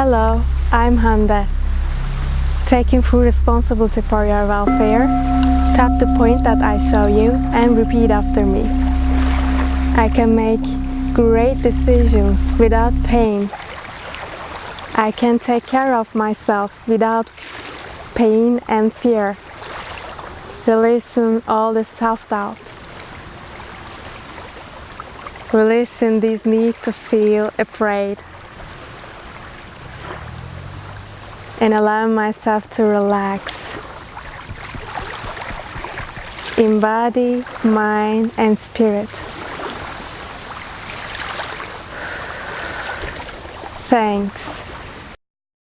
Hello, I'm Hande. Taking full responsibility for your welfare, tap the point that I show you and repeat after me. I can make great decisions without pain. I can take care of myself without pain and fear. Releasing all the self-doubt. Releasing this need to feel afraid. And allowing myself to relax. In body, mind and spirit. Thanks.